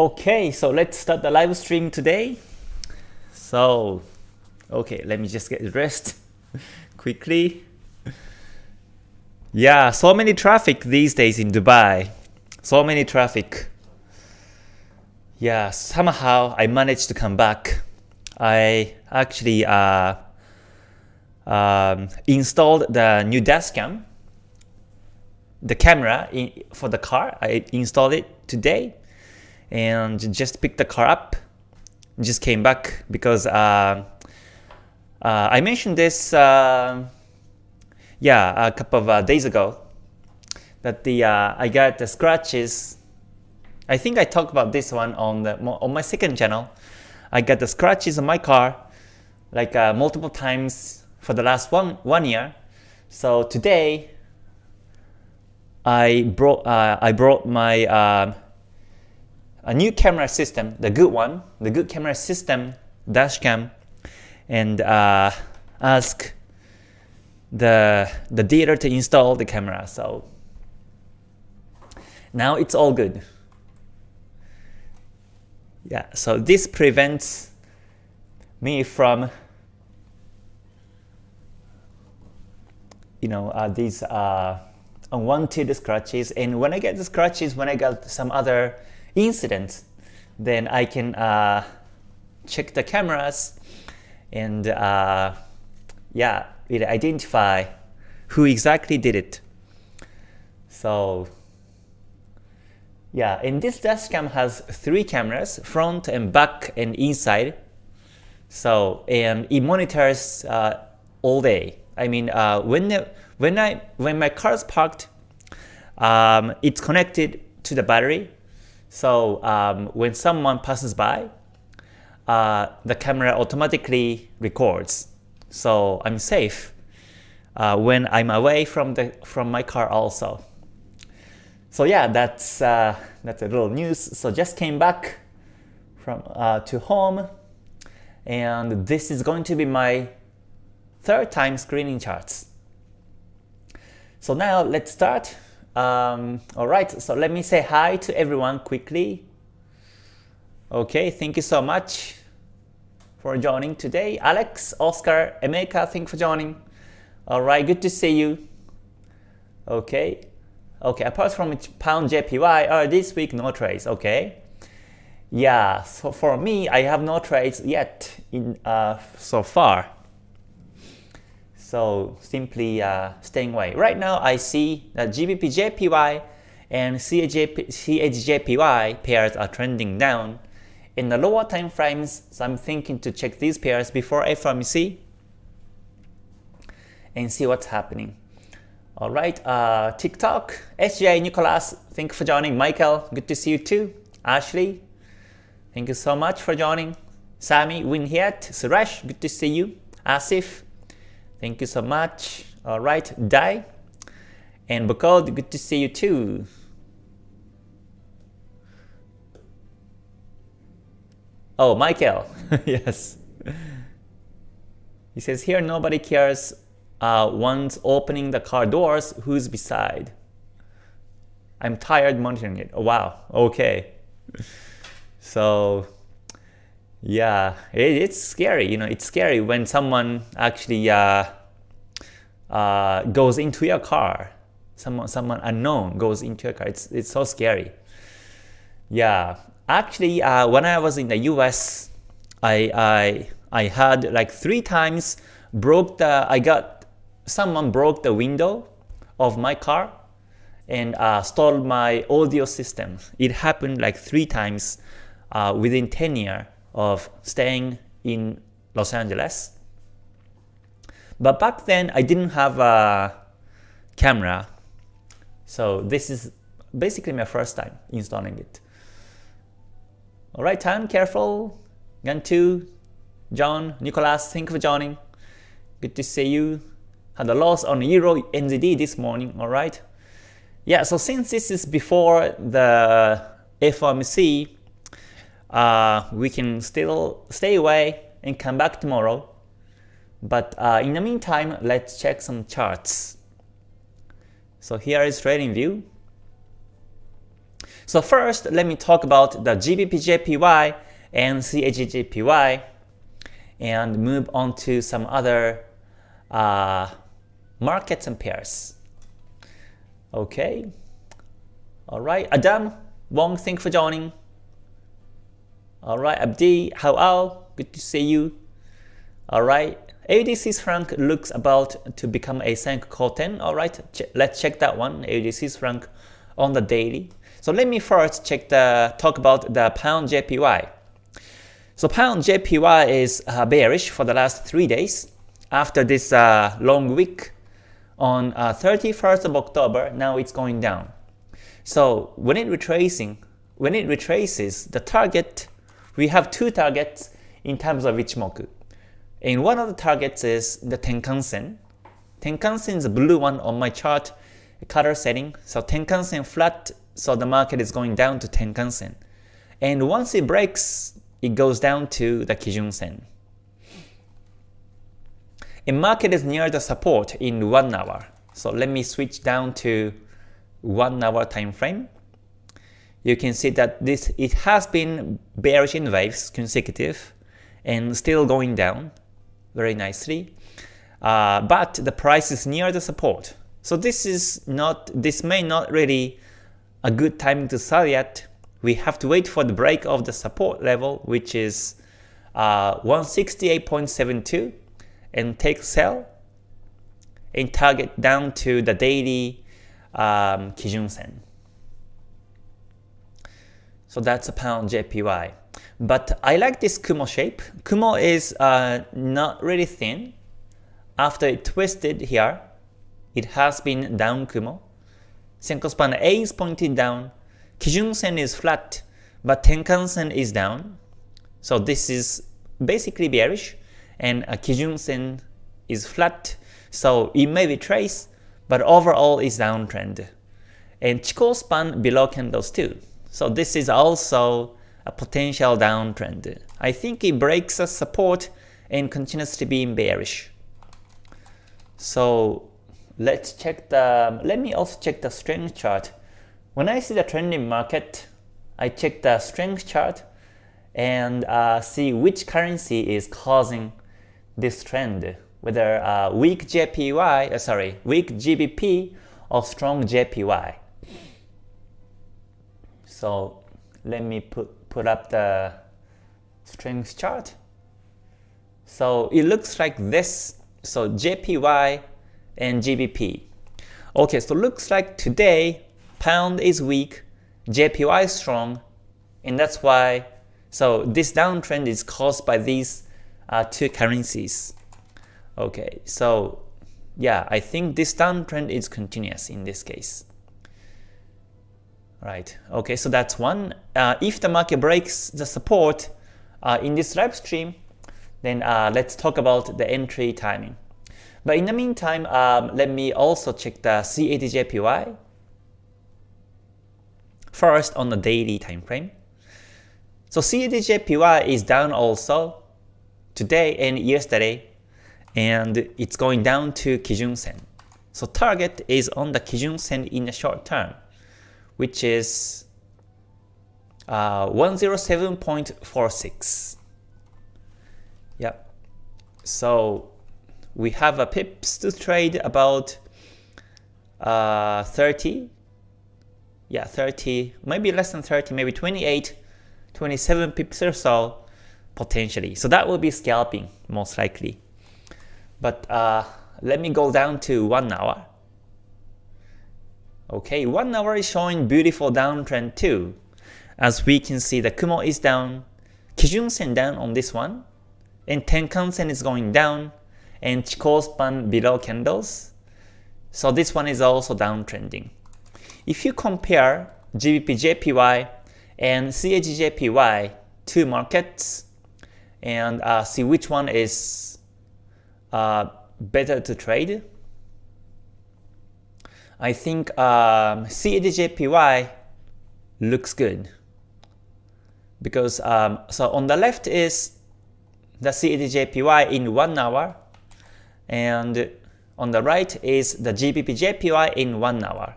Okay, so let's start the live stream today. So, okay, let me just get dressed quickly. Yeah, so many traffic these days in Dubai. So many traffic. Yeah, somehow I managed to come back. I actually uh, um, installed the new dashcam, the camera in, for the car. I installed it today and just picked the car up. Just came back because uh, uh, I mentioned this, uh, yeah, a couple of uh, days ago that the uh, I got the scratches. I think I talked about this one on the on my second channel. I got the scratches on my car like uh, multiple times for the last one one year. So today I brought I brought my a new camera system, the good one, the good camera system dashcam, and uh, ask the the dealer to install the camera. So now it's all good. Yeah, so this prevents me from you know uh, these uh, unwanted scratches. And when I get the scratches, when I got some other incident, then I can uh, check the cameras and uh, yeah, it identify who exactly did it. So yeah, and this dashcam has three cameras, front and back and inside. So and it monitors uh, all day. I mean, uh, when the, when I when my car is parked, um, it's connected to the battery so um, when someone passes by, uh, the camera automatically records. So I'm safe uh, when I'm away from the from my car also. So yeah, that's uh, that's a little news. So just came back from uh, to home, and this is going to be my third time screening charts. So now let's start. Um, all right, so let me say hi to everyone quickly. Okay, thank you so much for joining today. Alex, Oscar, Emeka, thank you for joining. All right, good to see you. Okay, okay. Apart from pound JPY, uh, this week no trades. Okay, yeah. So for me, I have no trades yet in uh, so far. So simply uh, staying away. Right now I see that GBP JPY and CADJPY pairs are trending down. In the lower time frames, so I'm thinking to check these pairs before FOMC and see what's happening. Alright, uh, TikTok, SJ, Nicholas, thank you for joining. Michael, good to see you too. Ashley, thank you so much for joining. Sami, Winhiat, Suresh, good to see you. Asif, Thank you so much. All right, Dai and Bukod, good to see you too. Oh, Michael, yes. He says here nobody cares uh, once opening the car doors who's beside. I'm tired monitoring it. Oh, wow, okay. So yeah, it, it's scary. You know, it's scary when someone actually uh, uh, goes into your car. Someone, someone unknown goes into your car. It's it's so scary. Yeah, actually, uh, when I was in the U.S., I I I had like three times broke the. I got someone broke the window of my car and uh, stole my audio system. It happened like three times uh, within 10 years of staying in Los Angeles. But back then I didn't have a camera, so this is basically my first time installing it. Alright, time careful. Gantu, John, Nicholas, thank you for joining. Good to see you. Had a loss on Euro NZD this morning, alright? Yeah, so since this is before the FOMC, uh, we can still stay away and come back tomorrow. But uh, in the meantime, let's check some charts. So here is TradingView. So first, let me talk about the GBP-JPY and CAD-JPY and move on to some other uh, markets and pairs. Okay. Alright, Adam, Wong, thank for joining. Alright, Abdi, how are? Good to see you. Alright, AUD Swiss franc looks about to become a Sanyaku Koten. Alright, ch let's check that one, Swiss franc on the daily. So let me first check the talk about the pound JPY. So pound JPY is uh, bearish for the last three days after this uh, long week on uh, 31st of October. Now it's going down. So when it retracing, when it retraces, the target we have two targets in terms of Ichimoku. And one of the targets is the Tenkan-sen. Tenkan-sen is the blue one on my chart color setting. So Tenkan-sen flat so the market is going down to Tenkan-sen. And once it breaks, it goes down to the Kijun-sen. A market is near the support in 1 hour. So let me switch down to 1 hour time frame. You can see that this it has been bearish in waves consecutive and still going down very nicely. Uh, but the price is near the support. So this is not this may not really a good timing to sell yet. We have to wait for the break of the support level, which is uh, 168.72 and take sell and target down to the daily um, Kijun Sen. So that's a pound JPY. But I like this Kumo shape. Kumo is uh, not really thin. After it twisted here, it has been down Kumo. Senkou span A is pointed down, Kijun Sen is flat, but Tenkan Sen is down. So this is basically bearish, and a Kijun Sen is flat, so it may be trace, but overall is downtrend. And Chikou span below candles too. So this is also a potential downtrend. I think it breaks a support and continues to be bearish. So let's check the, let me also check the strength chart. When I see the trending market, I check the strength chart and uh, see which currency is causing this trend, whether uh, weak JPY, uh, sorry, weak GBP or strong JPY. So let me put, put up the strength chart. So it looks like this. So JPY and GBP. Okay, so looks like today pound is weak, JPY is strong, and that's why so this downtrend is caused by these uh, two currencies. Okay, so yeah, I think this downtrend is continuous in this case. Right, okay, so that's one. Uh, if the market breaks the support uh, in this live stream, then uh, let's talk about the entry timing. But in the meantime, um, let me also check the CADJPY. First on the daily time frame. So CADJPY is down also today and yesterday, and it's going down to Kijun Sen. So target is on the Kijun Sen in the short term, which is uh, 107.46. Yep. So we have a pips to trade about uh, 30 yeah 30 maybe less than 30 maybe 28 27 pips or so potentially so that will be scalping most likely but uh, let me go down to one hour okay one hour is showing beautiful downtrend too as we can see the Kumo is down Kijun Sen down on this one and Tenkan Sen is going down and Chikou span below candles. So this one is also downtrending. If you compare GBP JPY and CAD two markets and uh, see which one is uh, better to trade, I think um, CAD looks good because um, so on the left is the CADJPY in 1 hour and on the right is the GBP JPY in 1 hour.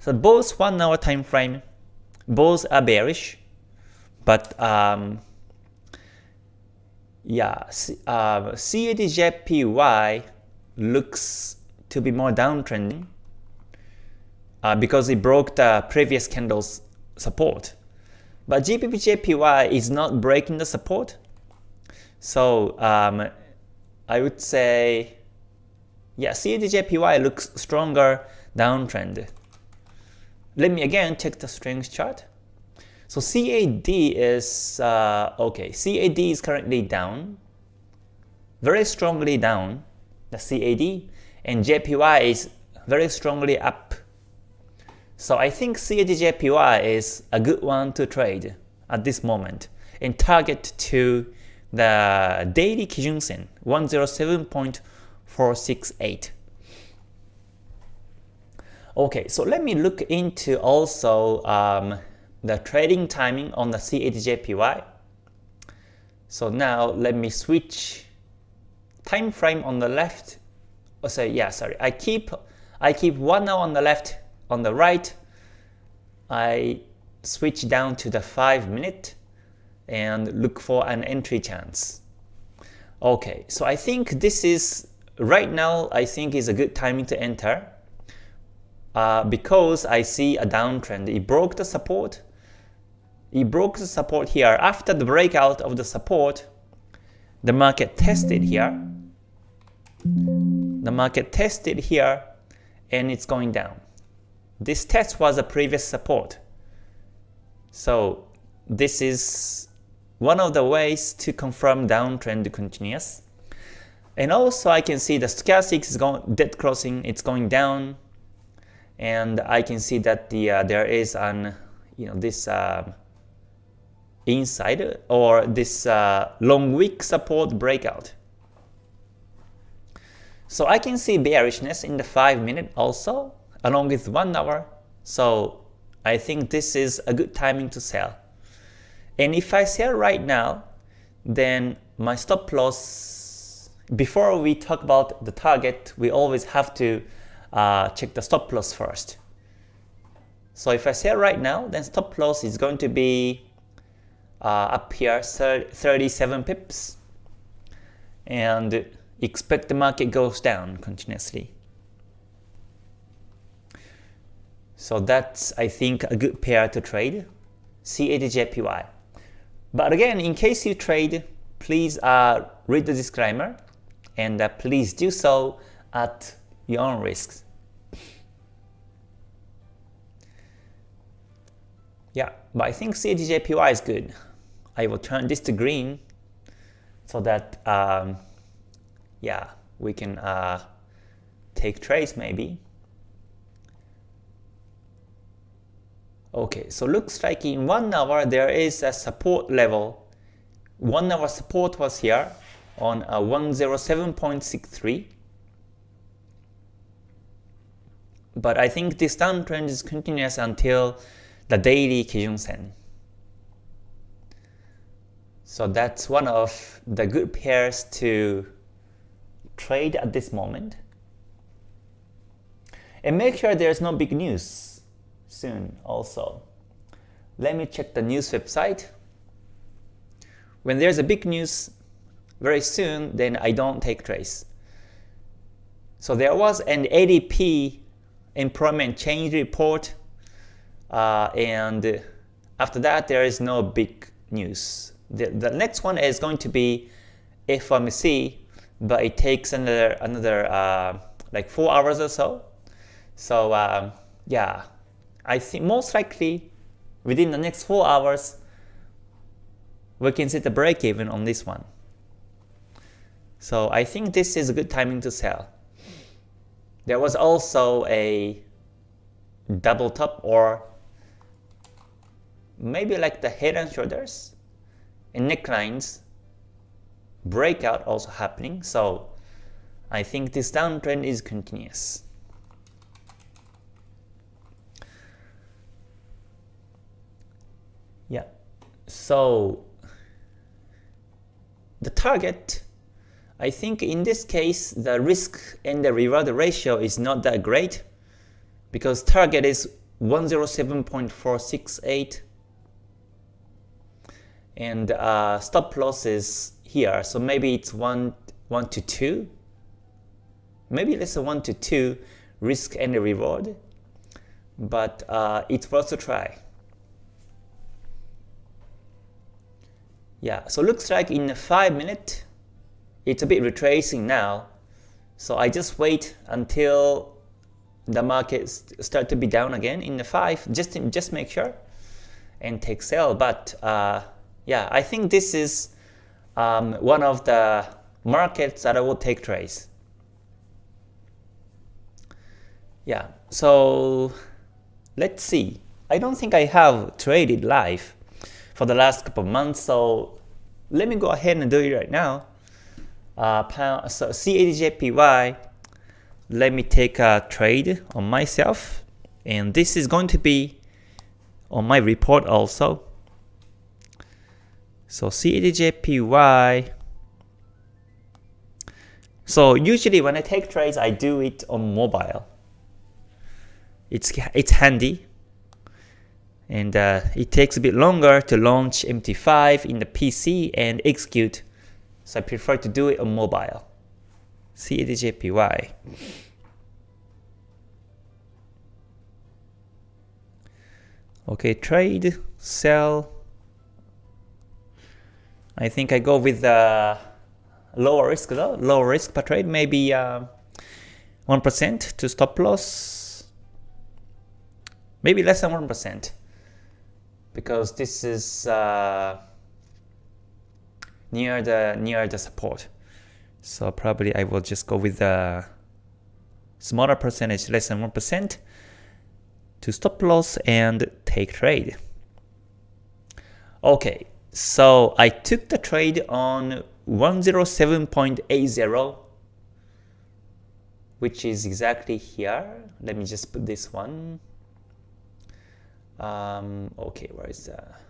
So both 1 hour time frame both are bearish, but um, yeah, uh, CADJPY looks to be more downtrending uh, because it broke the previous candle's support. But GBPJPY is not breaking the support. So um, I would say, yeah, CADJPY looks stronger downtrend. Let me again check the strength chart. So CAD is, uh, okay, CAD is currently down, very strongly down, the CAD, and JPY is very strongly up. So I think CAD-JPY is a good one to trade at this moment and target to the daily Kijun Sen 107.468. Okay, so let me look into also um, the trading timing on the CAD-JPY. So now let me switch time frame on the left. Oh, say yeah, sorry. I keep I keep one hour on the left on the right, I switch down to the 5 minute and look for an entry chance. Okay, so I think this is, right now I think is a good timing to enter uh, because I see a downtrend. It broke the support. It broke the support here. After the breakout of the support, the market tested here. The market tested here and it's going down. This test was a previous support. So this is one of the ways to confirm downtrend continuous. And also I can see the stochastic is going dead crossing, it's going down, and I can see that the uh, there is an you know this uh, inside or this uh, long wick support breakout. So I can see bearishness in the 5 minute also, along with 1 hour. So I think this is a good timing to sell. And if I sell right now, then my stop loss, before we talk about the target, we always have to uh, check the stop loss first. So if I sell right now, then stop loss is going to be uh, up here 37 pips and expect the market goes down continuously. So that's, I think, a good pair to trade, CADJPY. But again, in case you trade, please uh, read the disclaimer and uh, please do so at your own risks. Yeah, but I think CADJPY is good. I will turn this to green so that, um, yeah, we can uh, take trades maybe. Okay, so looks like in 1 hour there is a support level. 1 hour support was here on uh, a 107.63. But I think this downtrend is continuous until the daily Kijun Sen. So that's one of the good pairs to trade at this moment. And make sure there's no big news soon also. Let me check the news website. When there's a big news very soon, then I don't take trace. So there was an ADP employment change report, uh, and after that there is no big news. The, the next one is going to be FOMC, but it takes another another uh, like four hours or so. So um, yeah, I think most likely within the next 4 hours we can see the break even on this one. So I think this is a good timing to sell. There was also a double top or maybe like the head and shoulders and necklines breakout also happening. So I think this downtrend is continuous. Yeah. So the target, I think in this case, the risk and the reward ratio is not that great because target is 107.468 and uh, stop loss is here. So maybe it's 1 1 to 2 maybe let's say 1 to 2 risk and reward but uh, it's worth to try yeah so looks like in 5 minutes it's a bit retracing now. So I just wait until the market start to be down again in the 5 just just make sure and take sell. But uh, yeah I think this is um, one of the markets that I will take trades yeah so let's see. I don't think I have traded live for the last couple months. So let me go ahead and do it right now. Uh, pound, so CADJPY let me take a trade on myself. And this is going to be on my report also. So CADJPY so usually when I take trades I do it on mobile. It's it's handy and uh, it takes a bit longer to launch MT5 in the PC and execute so I prefer to do it on mobile CADJPY. Okay, trade, sell. I think I go with the lower risk though, lower risk per trade, maybe 1% uh, to stop loss. Maybe less than 1% because this is uh, near the near the support. So probably I will just go with the smaller percentage, less than 1% to stop loss and take trade. Okay, so I took the trade on 107.80 which is exactly here. Let me just put this one. Um, okay, where is that?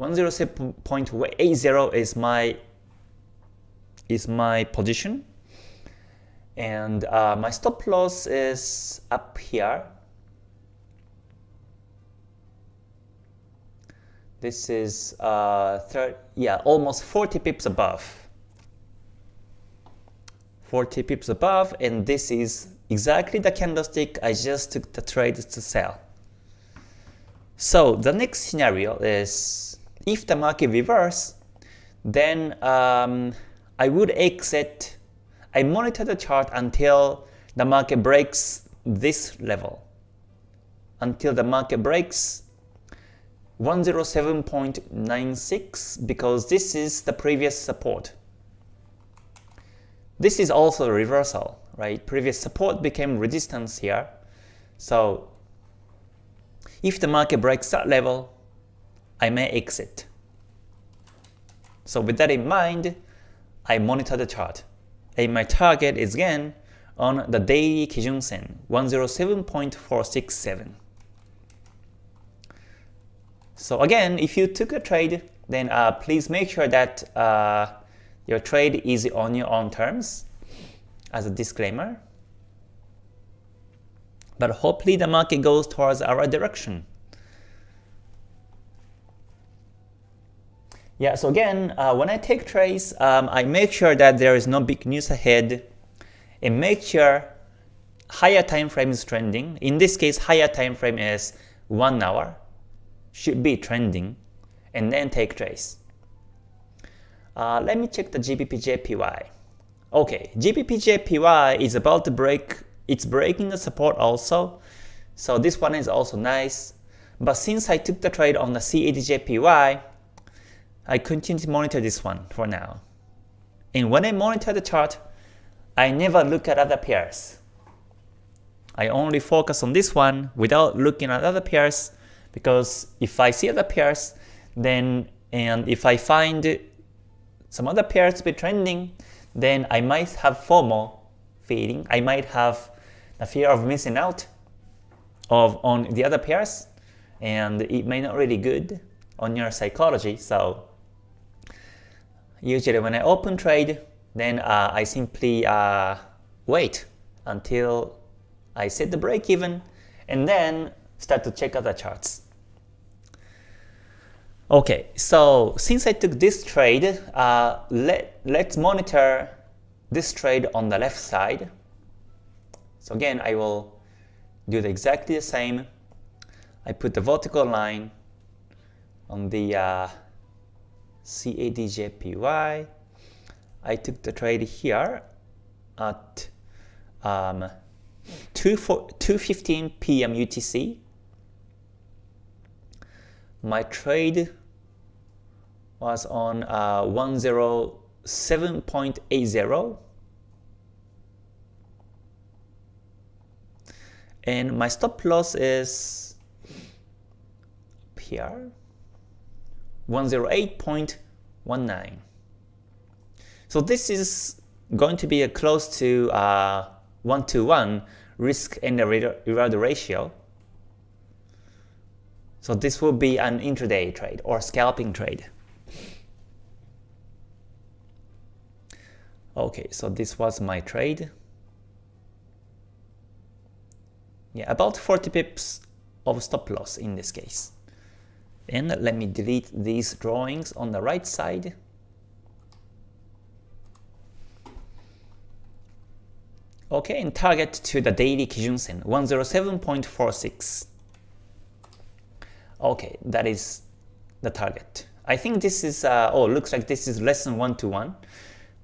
107.80 is my is my position and uh, my stop loss is up here this is uh, third, yeah almost 40 pips above 40 pips above and this is exactly the candlestick I just took the trade to sell so the next scenario is if the market reverse, then um, I would exit. I monitor the chart until the market breaks this level. Until the market breaks 107.96 because this is the previous support. This is also a reversal, right? Previous support became resistance here. So if the market breaks that level, I may exit. So with that in mind, I monitor the chart. And my target is again on the daily Kijun Sen, 107.467. So again, if you took a trade, then uh, please make sure that uh, your trade is on your own terms as a disclaimer. But hopefully the market goes towards our direction. Yeah, so again, uh, when I take trades, um, I make sure that there is no big news ahead and make sure higher time frame is trending. In this case, higher time frame is 1 hour, should be trending, and then take trades. Uh, let me check the GBP-JPY. Okay, GBP-JPY is about to break, it's breaking the support also, so this one is also nice. But since I took the trade on the CAD-JPY, I continue to monitor this one for now. And when I monitor the chart, I never look at other pairs. I only focus on this one without looking at other pairs because if I see other pairs, then and if I find some other pairs to be trending, then I might have FOMO feeling. I might have the fear of missing out of on the other pairs, and it may not really good on your psychology. So Usually when I open trade, then uh, I simply uh, wait until I set the break even, and then start to check out the charts. Okay, so since I took this trade, uh, let, let's monitor this trade on the left side. So again, I will do the exactly the same. I put the vertical line on the uh, CADJPY. I took the trade here at um, 2.15 p.m. UTC. My trade was on uh, 107.80 and my stop loss is here 108.19 so this is going to be a close to uh, 1 to 1 risk and reward ratio. So this will be an intraday trade or scalping trade Okay, so this was my trade. Yeah, about 40 pips of stop loss in this case. And let me delete these drawings on the right side. Okay, and target to the daily Kijun Sen, 107.46. Okay, that is the target. I think this is, uh, oh, looks like this is less than 1 to 1.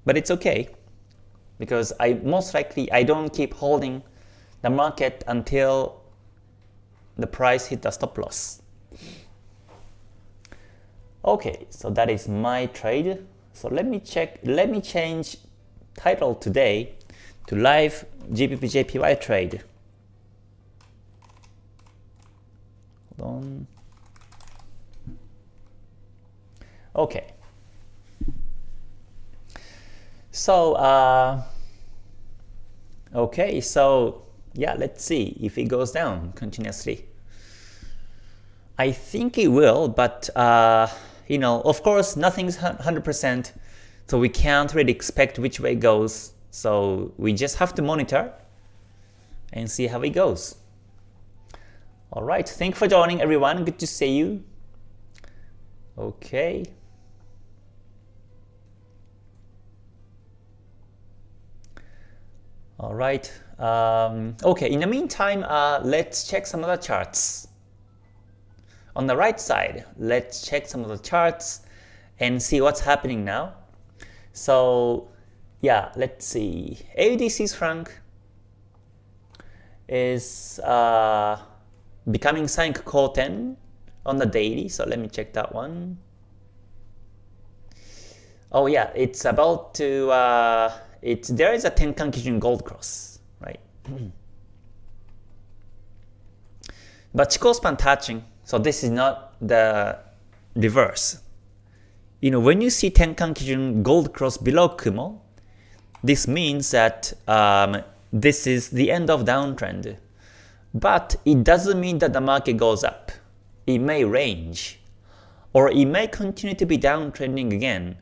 But it's okay because I most likely I don't keep holding the market until the price hit the stop loss. Okay, so that is my trade. So let me check, let me change title today to live GBP trade. Hold on. Okay. So, uh, okay, so yeah, let's see if it goes down continuously. I think it will, but uh, you know, of course, nothing's 100%, so we can't really expect which way it goes. So we just have to monitor and see how it goes. Alright, thank you for joining everyone. Good to see you. Okay. All right. Um, okay, in the meantime, uh, let's check some of the charts. On the right side, let's check some of the charts and see what's happening now. So yeah, let's see. AUD Swiss franc is uh, becoming Sanyaku Koten on the daily. So let me check that one. Oh yeah, it's about to uh, it's there is a Tenkan Kijun Gold Cross, right? but Chikou span touching, so this is not the reverse. You know, when you see Tenkan Kijun Gold Cross below Kumo, this means that um, this is the end of downtrend. But it doesn't mean that the market goes up. It may range, or it may continue to be downtrending again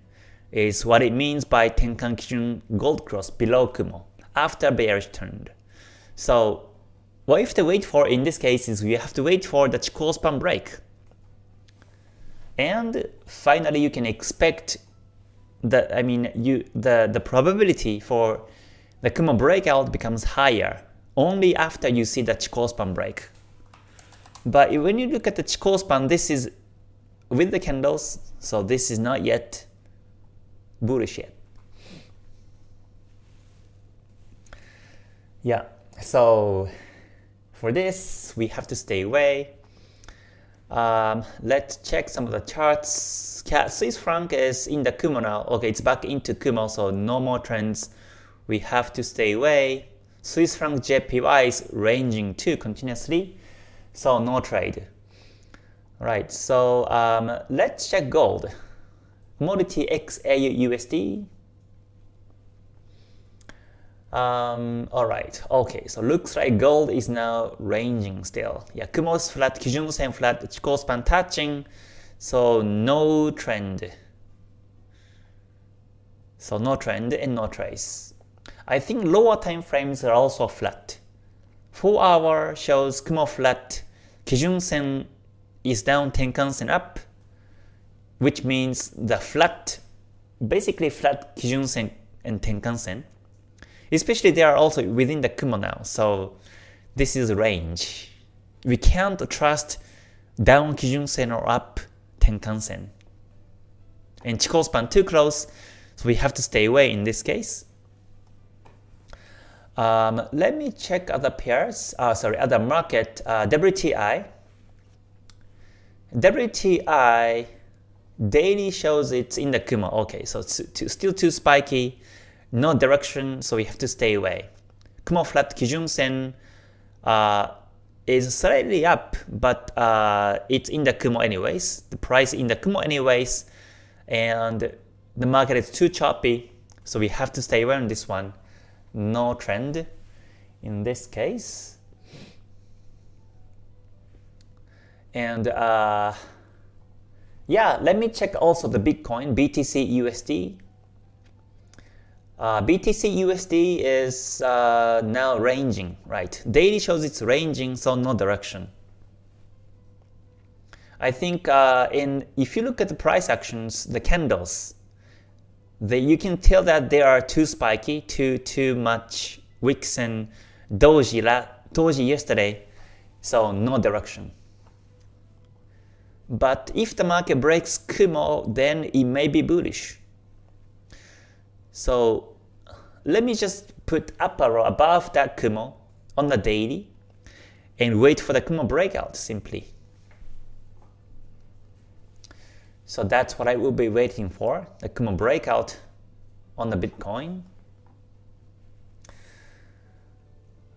is what it means by Tenkan Kijun Gold Cross below Kumo after bearish turned. So what you have to wait for in this case is we have to wait for the Chikou span break. And finally you can expect that I mean you the, the probability for the Kumo breakout becomes higher only after you see the Chikou span break. But when you look at the Chikou span, this is with the candles, so this is not yet bullish yet. Yeah, so for this, we have to stay away. Um, let's check some of the charts. Swiss franc is in the Kumo now. Okay, it's back into Kumo, so no more trends. We have to stay away. Swiss franc JPY is ranging too continuously, so no trade. Right, so um, let's check gold commodity XAU USD. Um, Alright, okay, so looks like gold is now ranging still. Yeah, Kumo's flat, Kijun Sen flat, Chikou span touching, so no trend. So no trend and no trace. I think lower time frames are also flat 4 hour shows Kumo flat, Kijun Sen is down, Tenkan Sen up, which means the flat, basically flat Kijun Sen and Tenkan Sen. Especially they are also within the Kumo now, so this is range. We can't trust down Kijun Sen or up Tenkan Sen. And Chikou span too close, so we have to stay away in this case. Um, let me check other pairs, uh, sorry, other market, uh, WTI. WTI daily shows it's in the Kumo. Okay, so it's too, still too spiky, no direction, so we have to stay away. Kumo flat Kijun Sen uh, is slightly up, but uh, it's in the Kumo anyways. The price in the Kumo anyways, and the market is too choppy, so we have to stay away on this one. No trend in this case. And uh, yeah, let me check also the Bitcoin, BTC USD. Uh, BTC USD is uh, now ranging, right? Daily shows it's ranging, so no direction. I think uh, in if you look at the price actions, the candles, they, you can tell that they are too spiky, too too much wicks and doji, la, doji yesterday, so no direction. But if the market breaks Kumo, then it may be bullish. So let me just put up arrow above that Kumo on the daily and wait for the Kumo breakout simply. So that's what I will be waiting for, the Kumo breakout on the Bitcoin.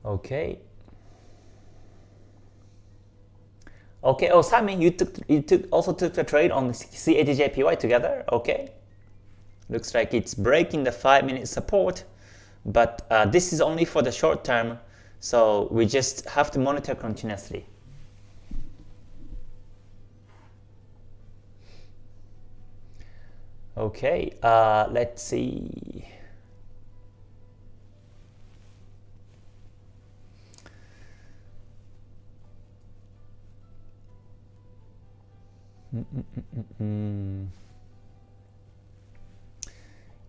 Okay. Okay, oh Sammy, you took you took also took the trade on CADJPY together. Okay, looks like it's breaking the five minute support, but uh, this is only for the short term, so we just have to monitor continuously. Okay, uh, let's see.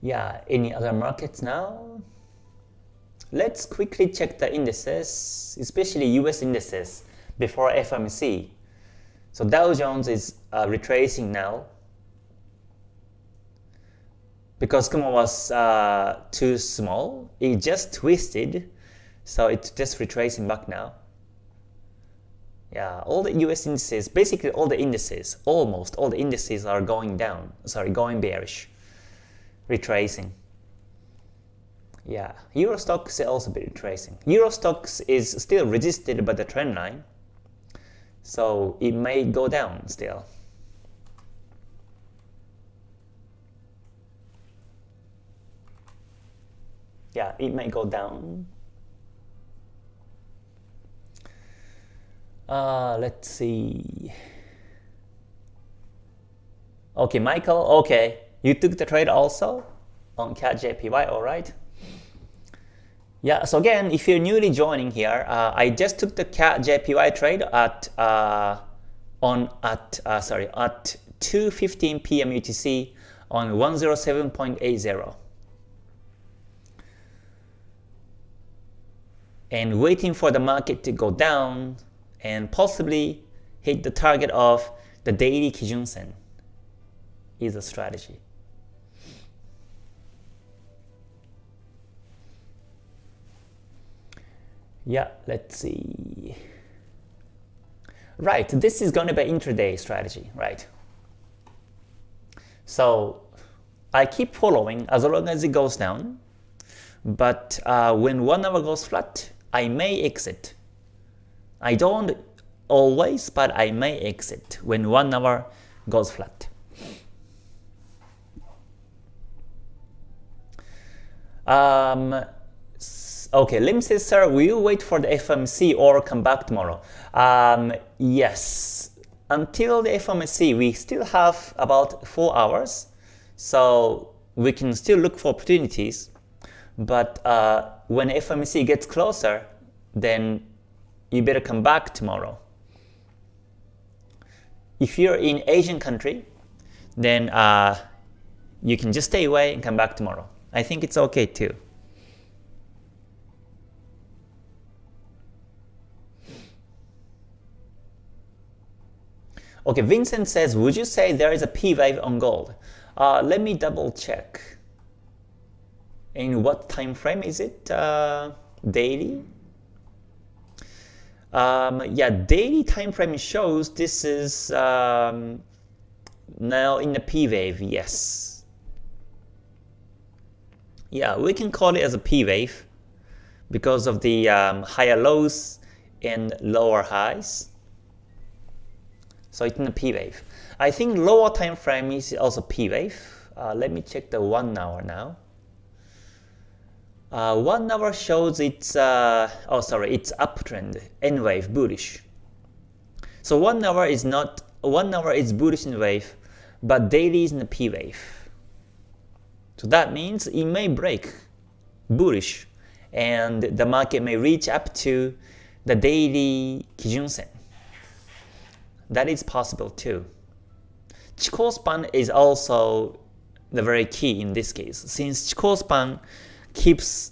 Yeah, any other markets now? Let's quickly check the indices, especially US indices, before FMC. So Dow Jones is uh, retracing now because Kumo was uh, too small. It just twisted, so it's just retracing back now. Yeah, all the US indices, basically all the indices, almost all the indices are going down, sorry, going bearish, retracing. Yeah, Euro Stoxx also be retracing. Euro Stoxx is still resisted by the trend line, so it may go down still. Yeah, it may go down. Uh, let's see. Okay, Michael, okay. You took the trade also on CAD JPY, alright? Yeah, so again, if you're newly joining here, uh, I just took the CAD JPY trade at uh, on at uh, sorry at 2:15 p.m. UTC on 107.80, and waiting for the market to go down and possibly hit the target of the daily Kijun Sen is a strategy. Yeah, let's see. Right, this is going to be intraday strategy, right? So I keep following as long as it goes down, but uh, when one hour goes flat, I may exit I don't always, but I may exit when one hour goes flat. Um, okay, Lim says, sir, will you wait for the FMC or come back tomorrow? Um, yes, until the FMC, we still have about 4 hours, so we can still look for opportunities. But uh, when FMC gets closer, then you better come back tomorrow. If you're in Asian country, then uh, you can just stay away and come back tomorrow. I think it's okay too. Okay, Vincent says, would you say there is a P wave on gold? Uh, let me double check. In what time frame is it? Uh, daily? Um, yeah, daily time frame shows this is um, now in the P wave, yes. Yeah, we can call it as a P wave because of the um, higher lows and lower highs. So it's in a P wave. I think lower time frame is also P wave. Uh, let me check the one hour now. Uh, one hour shows it's uh, oh sorry it's uptrend N wave bullish. So one hour is not one hour is bullish N wave, but daily is in the P wave. So that means it may break bullish, and the market may reach up to the daily Kijun Sen. That is possible too. Chikou span is also the very key in this case, since Chikou span keeps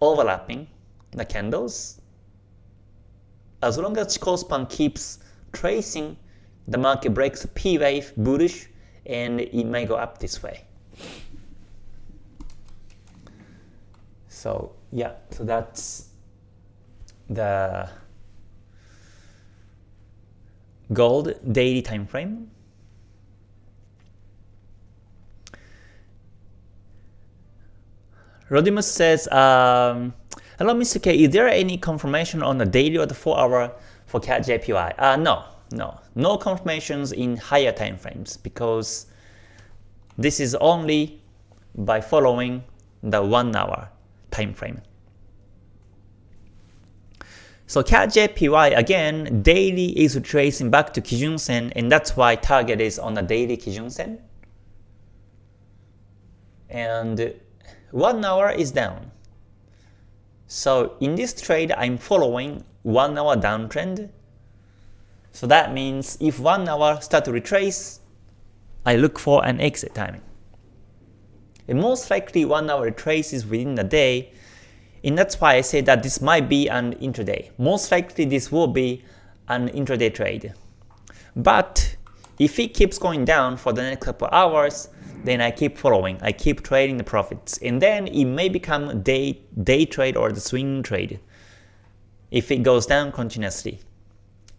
overlapping the candles, as long as Chikou keeps tracing, the market breaks a P wave bullish and it may go up this way. So yeah, so that's the gold daily time frame. Rodimus says, um, Hello Mr. K, is there any confirmation on the daily or the 4 hour for CAD JPY? Uh, no, no, no confirmations in higher time frames because this is only by following the 1 hour time frame. So CAD JPY again, daily is tracing back to Kijun Sen and that's why target is on the daily Kijun Sen. And 1 hour is down. So in this trade, I'm following 1 hour downtrend. So that means if 1 hour start to retrace, I look for an exit timing. And most likely 1 hour retraces within the day, and that's why I say that this might be an intraday. Most likely this will be an intraday trade. But if it keeps going down for the next couple hours, then I keep following, I keep trading the profits, and then it may become day, day trade or the swing trade if it goes down continuously.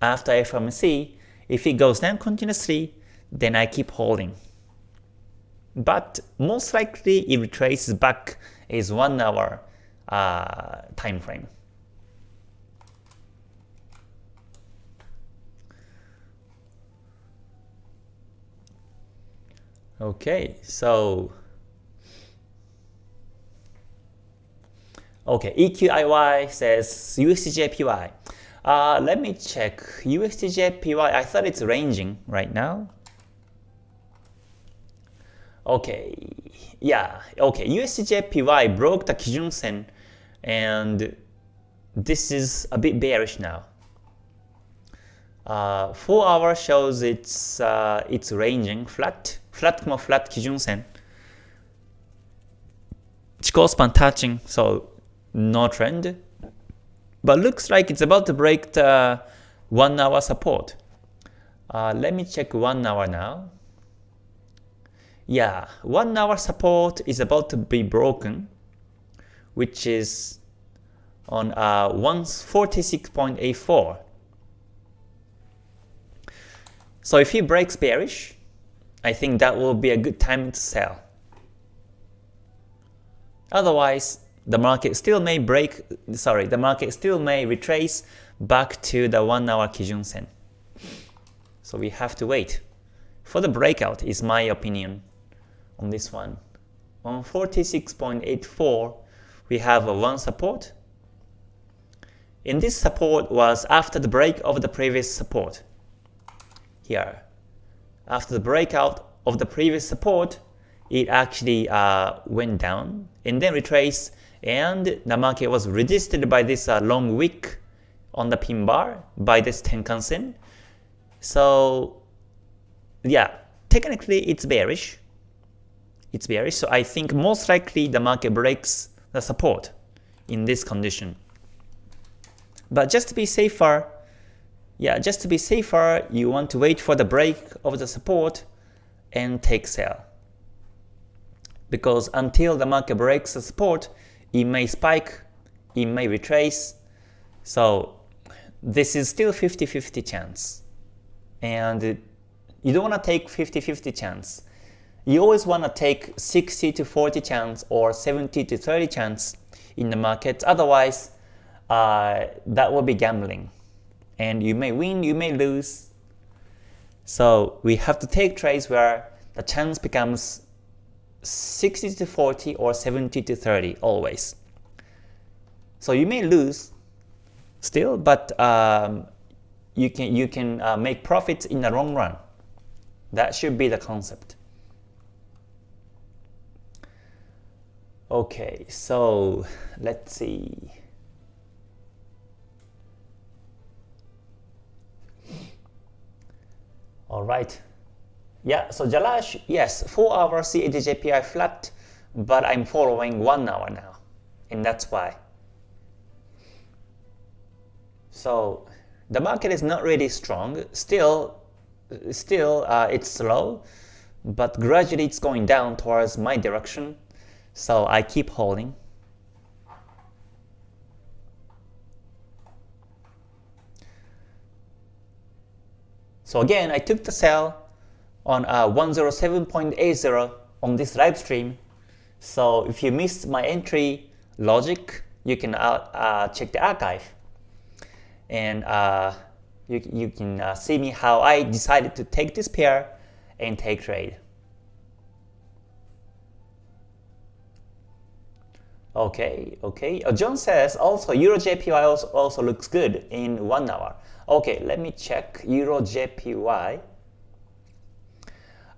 After FOMC, if it goes down continuously, then I keep holding. But most likely it retraces back is 1 hour uh, time frame. Okay, so okay, EQIY says USDJPY. Uh, let me check USDJPY. I thought it's ranging right now. Okay, yeah, okay. USDJPY broke the Kijun Sen, and this is a bit bearish now. Uh, 4 hour shows it's uh, it's ranging flat flat Kumo flat Kijun Sen. Chikou span touching, so no trend. But looks like it's about to break the 1 hour support. Uh, let me check 1 hour now. Yeah, 1 hour support is about to be broken, which is on uh, 146.84. So if he breaks bearish, I think that will be a good time to sell. Otherwise, the market still may break, sorry, the market still may retrace back to the 1 hour Kijun Sen. So we have to wait. For the breakout is my opinion on this one. On 46.84, we have a one support. And this support was after the break of the previous support. Here, after the breakout of the previous support, it actually uh, went down and then retraced and the market was resisted by this uh, long wick on the pin bar by this Tenkan-sen. So yeah, technically it's bearish. It's bearish, so I think most likely the market breaks the support in this condition. But just to be safer, yeah, just to be safer, you want to wait for the break of the support and take sell. Because until the market breaks the support, it may spike, it may retrace. So this is still 50-50 chance. And you don't want to take 50-50 chance. You always want to take 60 to 40 chance or 70 to 30 chance in the market. Otherwise, uh, that will be gambling. And you may win, you may lose. So we have to take trades where the chance becomes 60 to 40 or 70 to 30 always. So you may lose still, but um, you can you can uh, make profits in the long run. That should be the concept. Okay, so let's see. All right. Yeah, so Jalash, yes, 4 hour CADJPY flat, but I'm following 1 hour now, and that's why. So the market is not really strong. Still, still uh, it's slow, but gradually it's going down towards my direction. So I keep holding. So again, I took the sell on uh, 107.80 on this live stream. So if you missed my entry logic, you can uh, uh, check the archive. And uh, you, you can uh, see me how I decided to take this pair and take trade. Okay, okay. Uh, John says also Euro JPY also, also looks good in one hour. Okay, let me check Euro JPY.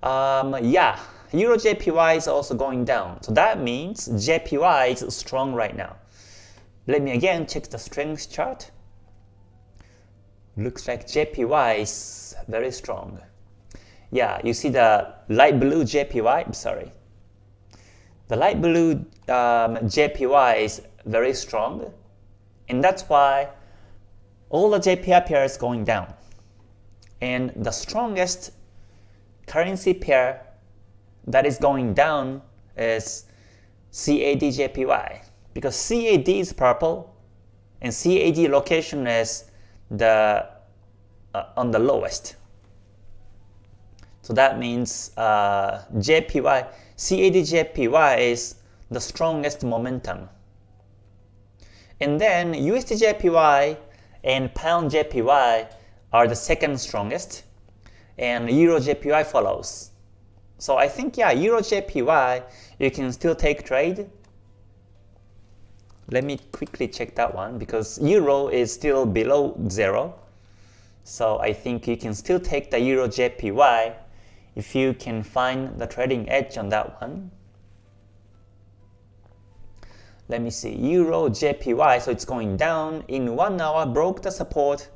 Um, yeah, Euro JPY is also going down. So that means JPY is strong right now. Let me again check the strength chart. Looks like JPY is very strong. Yeah, you see the light blue JPY, I'm sorry. The light blue um, JPY is very strong, and that's why all the JPY pairs going down. And the strongest currency pair that is going down is CAD-JPY because CAD is purple and CAD location is the uh, on the lowest. So that means uh, JPY, CAD-JPY is the strongest momentum. And then USD-JPY and Pound JPY are the second strongest, and Euro JPY follows. So I think, yeah, Euro JPY, you can still take trade. Let me quickly check that one because Euro is still below zero. So I think you can still take the Euro JPY if you can find the trading edge on that one. Let me see, Euro JPY, so it's going down. In one hour, broke the support.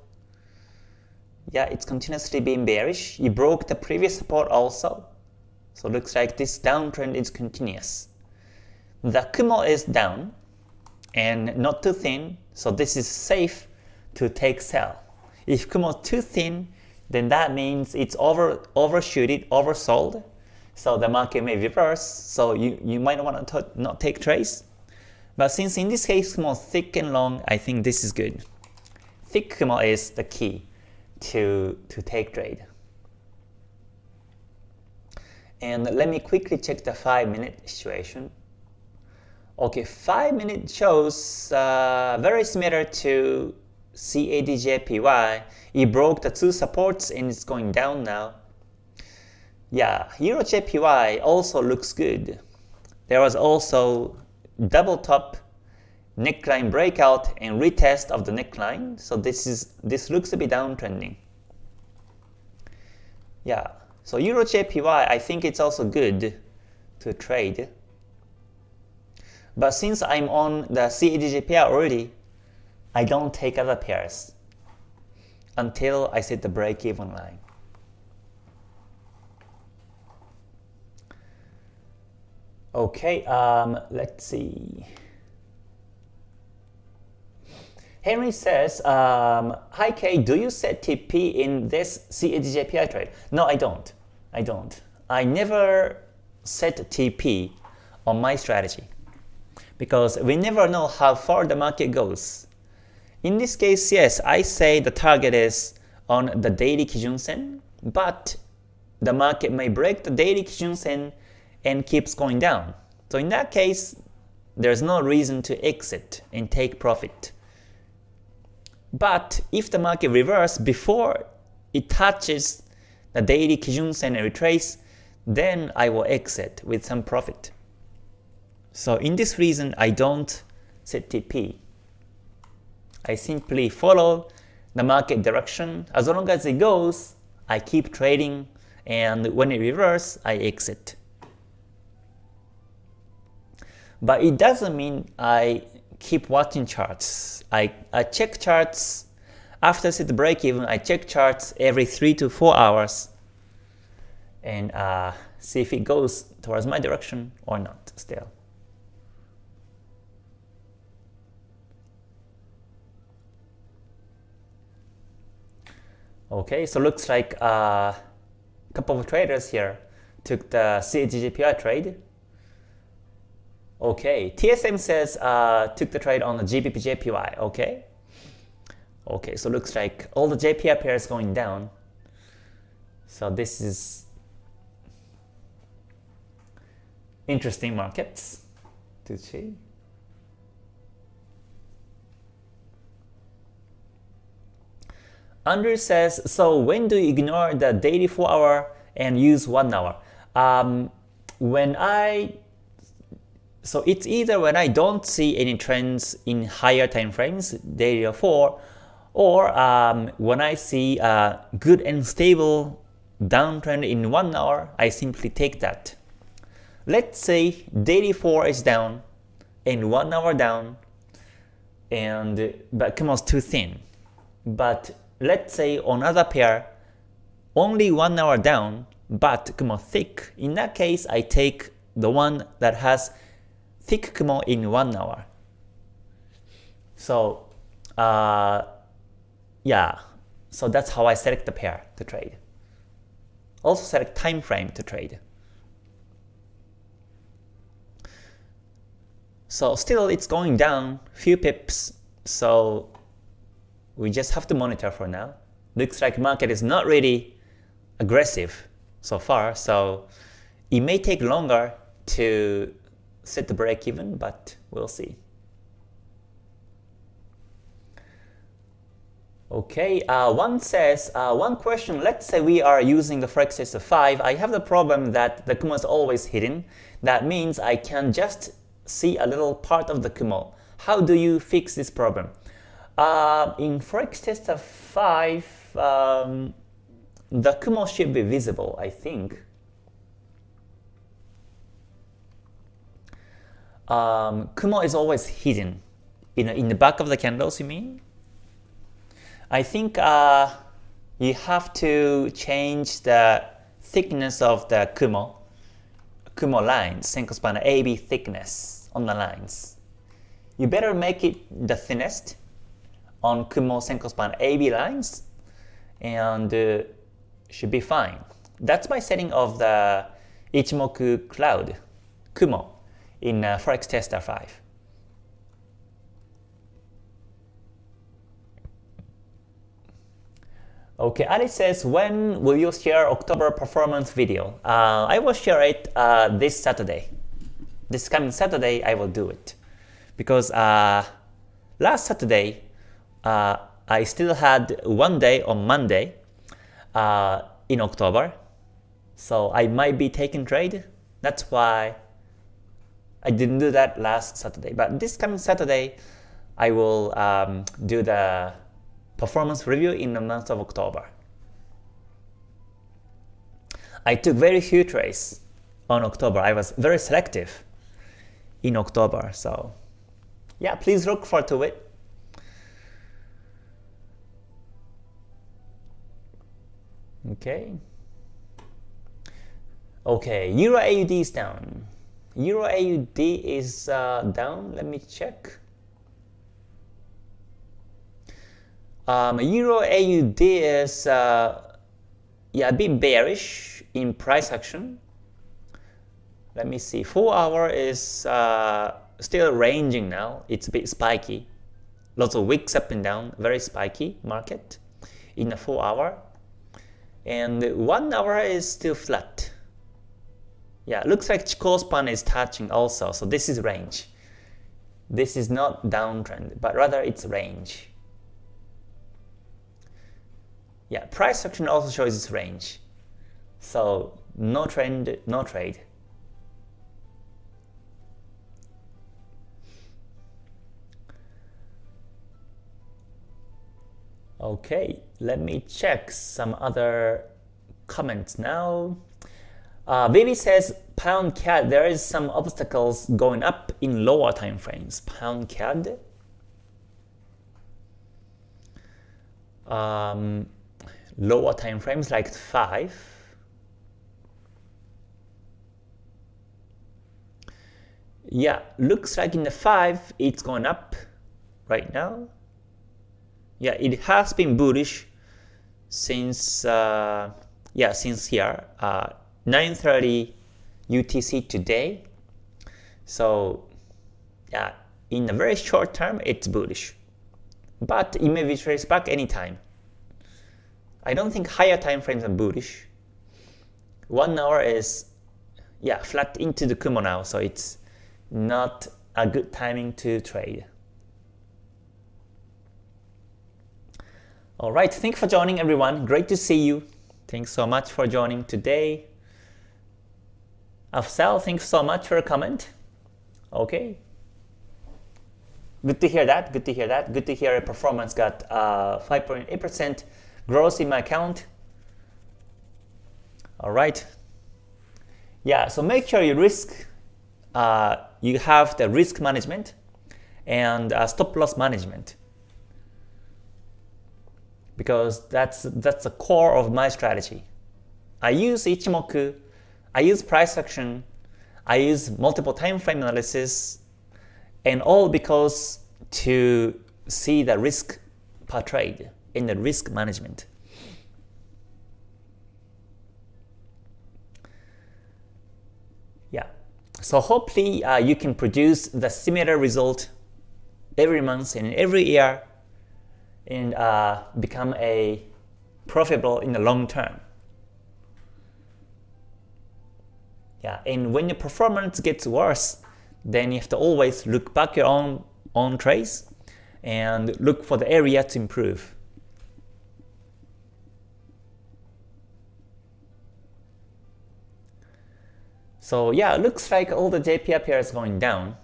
Yeah, it's continuously being bearish. It broke the previous support also. So looks like this downtrend is continuous. The Kumo is down and not too thin, so this is safe to take sell. If Kumo is too thin, then that means it's over overshooted, oversold. So the market may reverse, so you, you might want to not take trades. But since in this case Kumo thick and long, I think this is good. Thick Kumo is the key to, to take trade. And let me quickly check the 5 minute situation. Okay, 5 minute shows uh, very similar to CADJPY. It broke the two supports and it's going down now. Yeah, EuroJPY also looks good. There was also double top neckline breakout and retest of the neckline. So this is this looks to be downtrending. Yeah, so Euro JPY, I think it's also good to trade. But since I'm on the CADJPY already, I don't take other pairs until I set the break-even line. Okay, um, let's see. Henry says, um, Hi Kay, do you set TP in this CADJPY trade? No, I don't. I don't. I never set TP on my strategy because we never know how far the market goes. In this case, yes, I say the target is on the daily Kijun Sen, but the market may break the daily Kijun Sen and keeps going down. So in that case, there's no reason to exit and take profit. But if the market reverses before it touches the daily Kijun Sen and retrace, then I will exit with some profit. So in this reason, I don't set TP. I simply follow the market direction. As long as it goes, I keep trading, and when it reverses, I exit. But it doesn't mean I keep watching charts. I, I check charts after set break even. I check charts every 3 to 4 hours and uh, see if it goes towards my direction or not still. Okay, so looks like a uh, couple of traders here took the CADJPY trade. Okay, TSM says uh, took the trade on the GBP Okay, okay, so looks like all the JPY pairs going down. So this is interesting markets to see. Andrew says, so when do you ignore the daily 4 hour and use 1 hour? Um, when I so it's either when I don't see any trends in higher time frames, daily or 4, or um, when I see a good and stable downtrend in 1 hour, I simply take that. Let's say daily 4 is down and 1 hour down, and but Kumo's too thin. But let's say on other pair, only 1 hour down, but Kumo thick. In that case, I take the one that has thick Kumo in 1 hour. So uh, yeah, so that's how I select the pair to trade. Also select time frame to trade. So still it's going down few pips, so we just have to monitor for now. Looks like market is not really aggressive so far, so it may take longer to set the break even, but we'll see. Okay, uh, one says, uh, one question, let's say we are using the Forex tester 5, I have the problem that the Kumo is always hidden. That means I can just see a little part of the Kumo. How do you fix this problem? Uh, in Forex tester 5, um, the Kumo should be visible, I think. Um, Kumo is always hidden. In, in the back of the candles, you mean? I think uh, you have to change the thickness of the Kumo, Kumo lines, Senkou span AB thickness on the lines. You better make it the thinnest on Kumo Senkou span AB lines and uh, should be fine. That's my setting of the Ichimoku cloud, Kumo, in uh, Forex Tester 5. Okay, Alice says, when will you share October performance video? Uh, I will share it uh, this Saturday. This coming Saturday, I will do it. Because uh, last Saturday, uh, I still had one day on Monday uh, in October. So I might be taking trade. That's why I didn't do that last Saturday, but this coming Saturday, I will um, do the performance review in the month of October. I took very few trades on October. I was very selective in October, so yeah, please look forward to it. Okay. Okay, Euro AUD is down. Euro AUD is uh, down. Let me check. Um, Euro AUD is uh, yeah a bit bearish in price action. Let me see. Four hour is uh, still ranging now. It's a bit spiky. Lots of wicks up and down. Very spiky market in the four hour. And one hour is still flat. Yeah, looks like Chikou span is touching also. So this is range. This is not downtrend, but rather it's range. Yeah, price action also shows its range. So no trend, no trade. Okay, let me check some other comments now. Uh, Vivi says pound CAD, there is some obstacles going up in lower time frames. Pound CAD. Um, lower time frames like 5. Yeah, looks like in the 5 it's going up right now yeah, it has been bullish since uh, yeah since here uh, 9:30 UTC today. So yeah, in a very short term, it's bullish, but it may be traced back anytime. I don't think higher time frames are bullish. One hour is yeah flat into the Kumo now, so it's not a good timing to trade. All right, thanks for joining everyone. Great to see you. Thanks so much for joining today. Afsal, thanks so much for a comment. Okay. Good to hear that. Good to hear that. Good to hear a performance got 5.8% uh, growth in my account. All right. Yeah, so make sure you risk, uh, you have the risk management and uh, stop loss management because that's that's the core of my strategy. I use Ichimoku, I use price action, I use multiple time frame analysis, and all because to see the risk per trade in the risk management. Yeah, so hopefully uh, you can produce the similar result every month and every year and uh, become a profitable in the long term. Yeah, and when your performance gets worse, then you have to always look back your own own trades and look for the area to improve. So yeah, it looks like all the JPY pairs going down.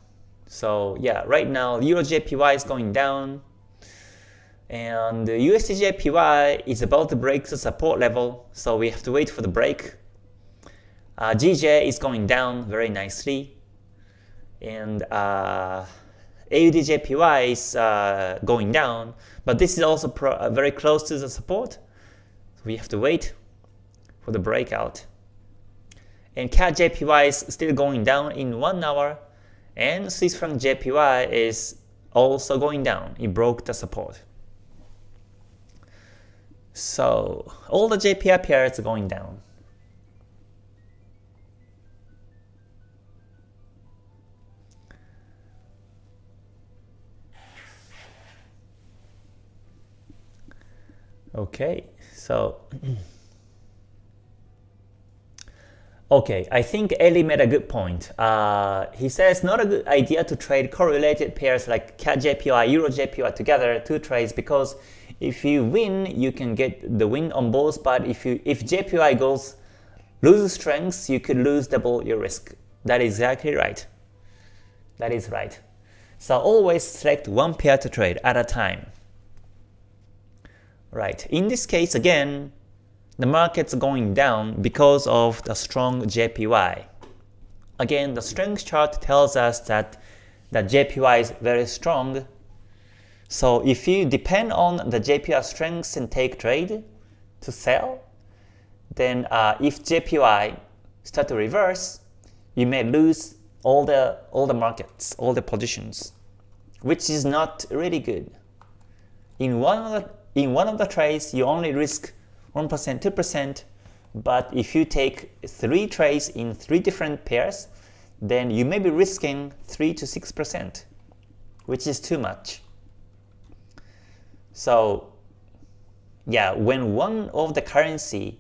So yeah, right now Euro JPY is going down, and USD JPY is about to break the support level, so we have to wait for the break. Uh, GJ is going down very nicely, and uh, AUDJPY is uh, going down, but this is also uh, very close to the support, so we have to wait for the breakout. And CAD is still going down in 1 hour, and Swiss franc JPY is also going down. It broke the support. So all the JPY pairs are going down. Okay, so okay, I think Eli made a good point. Uh, he says not a good idea to trade correlated pairs like CAD JPY, Euro JPY together, two trades because if you win, you can get the win on both, but if you if JPY goes loses strength, you could lose double your risk. That is exactly right. That is right. So always select one pair to trade at a time. Right. In this case, again, the market's going down because of the strong JPY. Again, the strength chart tells us that the JPY is very strong so if you depend on the JPY strength and take trade to sell, then uh, if JPY start to reverse, you may lose all the all the markets, all the positions, which is not really good. In one in one of the trades, you only risk 1%, 2%, but if you take three trades in three different pairs, then you may be risking 3 to 6%, which is too much. So yeah, when one of the currency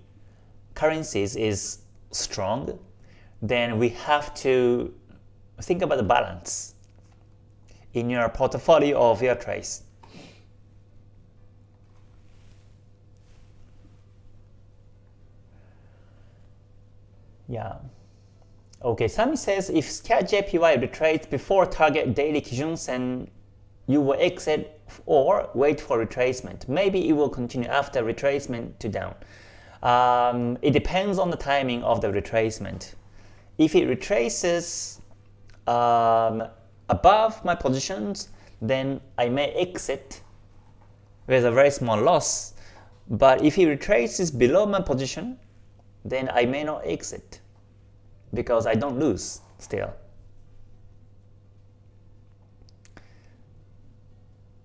currencies is strong, then we have to think about the balance in your portfolio of your trades. Yeah. Okay, Sami says if scat JPY retraces before target daily Kijun Sen, you will exit or wait for retracement. Maybe it will continue after retracement to down. Um, it depends on the timing of the retracement. If it retraces um, above my positions, then I may exit with a very small loss. But if it retraces below my position, then I may not exit because I don't lose still.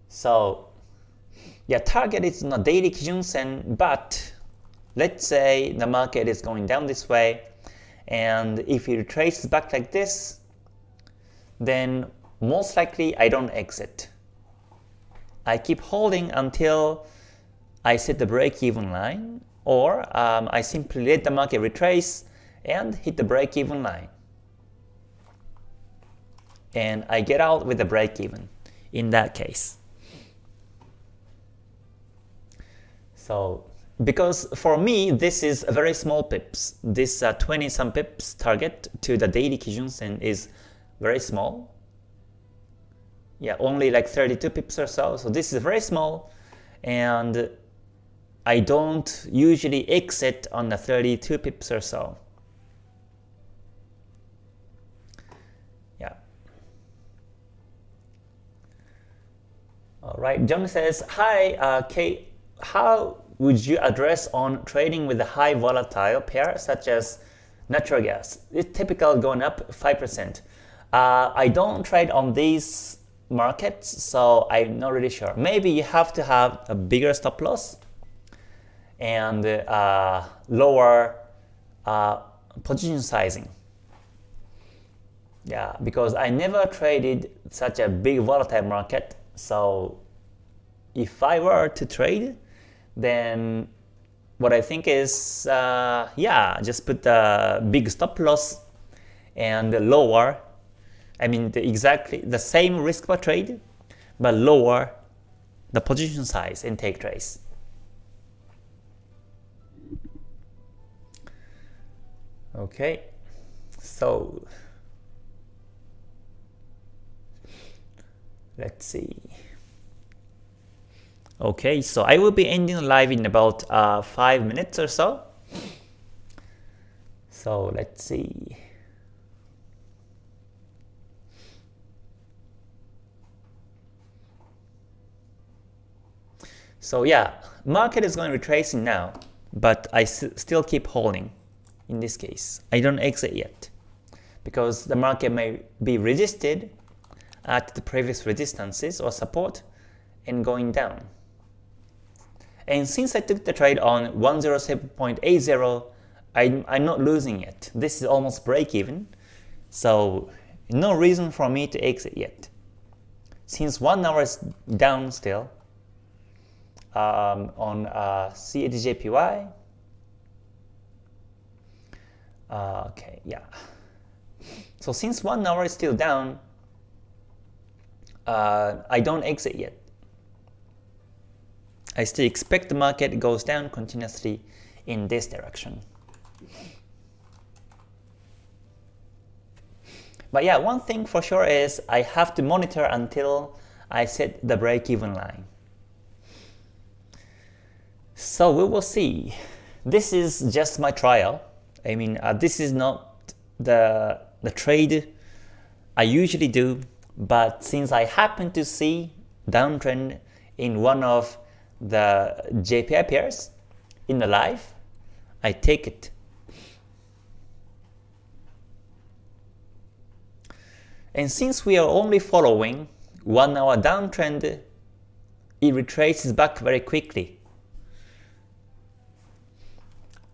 So yeah, target is not daily Kijun Sen, but let's say the market is going down this way, and if it retraces back like this, then most likely I don't exit. I keep holding until I set the break-even line, or um, I simply let the market retrace and hit the break-even line. And I get out with the break-even in that case. So because for me, this is a very small pips. This uh, 20 some pips target to the daily Kijun Sen is very small. Yeah, only like 32 pips or so. So this is very small and I don't usually exit on the 32 pips or so. Yeah. All right, John says, hi, uh, Kate, how would you address on trading with a high volatile pair such as natural gas? It's typical going up 5%. Uh, I don't trade on these markets, so I'm not really sure. Maybe you have to have a bigger stop loss and uh, lower uh, position sizing. Yeah, because I never traded such a big volatile market so if I were to trade, then what I think is, uh, yeah, just put the big stop loss and lower, I mean the exactly the same risk per trade, but lower the position size and take trades. Okay, so Let's see. Okay, so I will be ending live in about uh, 5 minutes or so. So let's see. So yeah, market is going to retracing now, but I still keep holding in this case. I don't exit yet because the market may be resisted at the previous resistances or support and going down. And since I took the trade on 107.80, I'm, I'm not losing it. This is almost break even, so no reason for me to exit yet. Since 1 hour is down still um, on uh, CADJPY, uh, okay, yeah. So since 1 hour is still down, uh, I don't exit yet. I still expect the market goes down continuously in this direction. But yeah, one thing for sure is I have to monitor until I set the break-even line. So we will see. This is just my trial. I mean, uh, this is not the, the trade I usually do but since I happen to see downtrend in one of the JPY pairs in the live, I take it. And since we are only following 1 hour downtrend, it retraces back very quickly.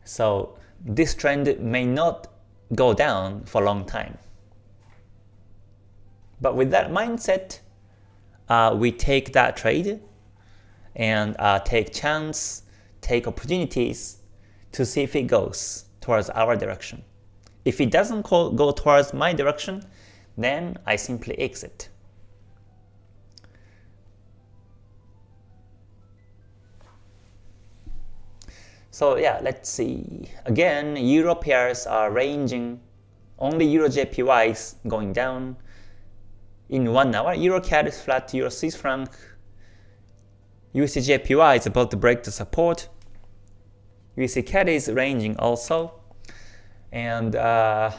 So this trend may not go down for a long time. But with that mindset, uh, we take that trade and uh, take chance, take opportunities to see if it goes towards our direction. If it doesn't go towards my direction, then I simply exit. So yeah, let's see. Again, Euro pairs are ranging. Only Euro JPY is going down. In one hour, Euro CAD is flat, Euro Swiss franc. USD JPY is about to break the support. USD CAD is ranging also. And uh,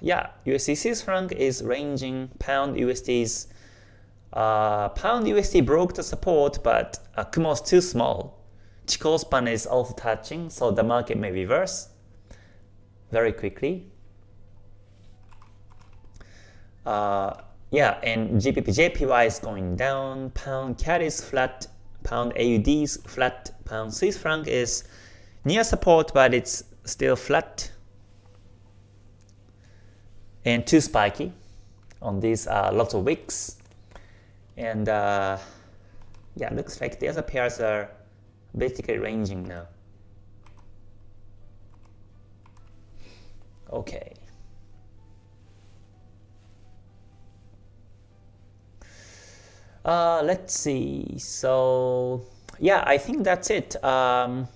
yeah, USD Swiss franc is ranging. Pound USD's uh, Pound USD broke the support, but uh, Kumo is too small. Chikou span is also touching, so the market may reverse very quickly. Uh, yeah, and GBP JPY is going down, pound CAD is flat, pound AUD is flat, pound Swiss franc is near support, but it's still flat and too spiky on these uh, lots of wicks. And uh, yeah, looks like the other pairs are basically ranging now. Okay. Uh, let's see. So yeah, I think that's it. Um,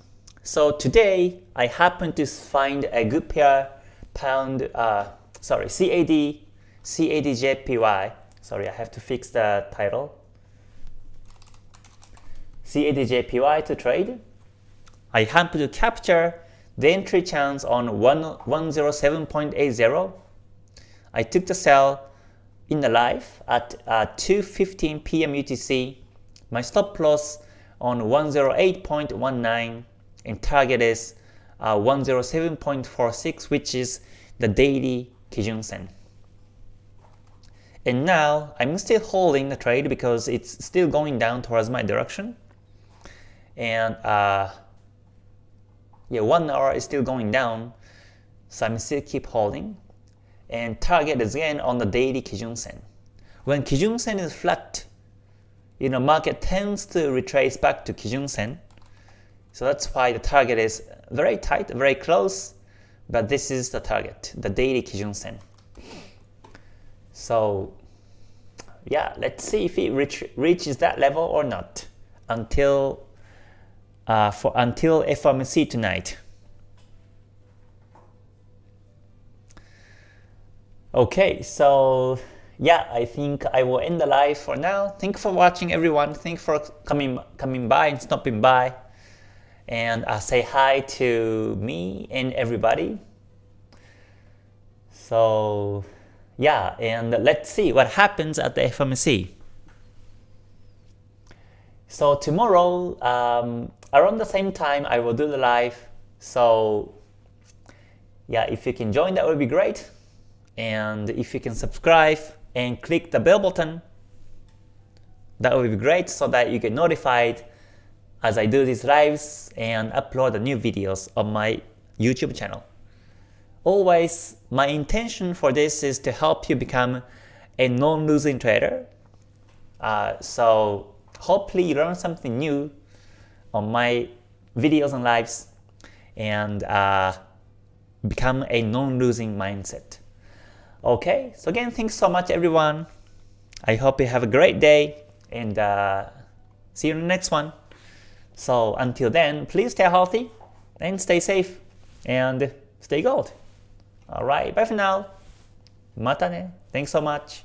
so today I happened to find a good pair pound, uh, sorry, CAD, CADJPY. Sorry, I have to fix the title. CADJPY to trade. I happen to capture the entry chance on 107.80. I took the sell in the live at uh, 2.15 p.m. UTC. My stop loss on 108.19 and target is uh, 107.46 which is the daily Kijun Sen. And now I'm still holding the trade because it's still going down towards my direction and uh, yeah, one hour is still going down, so I'm still keep holding. And target is again on the daily Kijun Sen. When Kijun Sen is flat, you know, market tends to retrace back to Kijun Sen. So that's why the target is very tight, very close, but this is the target, the daily Kijun Sen. So yeah, let's see if it reach, reaches that level or not until uh, for until FOMC tonight. Okay, so yeah, I think I will end the live for now. Thank you for watching, everyone. Thank you for coming coming by and stopping by, and uh, say hi to me and everybody. So yeah, and let's see what happens at the FOMC. So tomorrow, um, around the same time, I will do the live. So yeah, if you can join, that would be great. And if you can subscribe and click the bell button, that would be great so that you get notified as I do these lives and upload the new videos on my YouTube channel. Always, my intention for this is to help you become a non-losing trader. Uh, so hopefully you learn something new on my videos and lives and uh, become a non-losing mindset. Okay, so again, thanks so much everyone. I hope you have a great day and uh, see you in the next one. So until then, please stay healthy and stay safe and stay gold. Alright, bye for now. Mata ne. Thanks so much.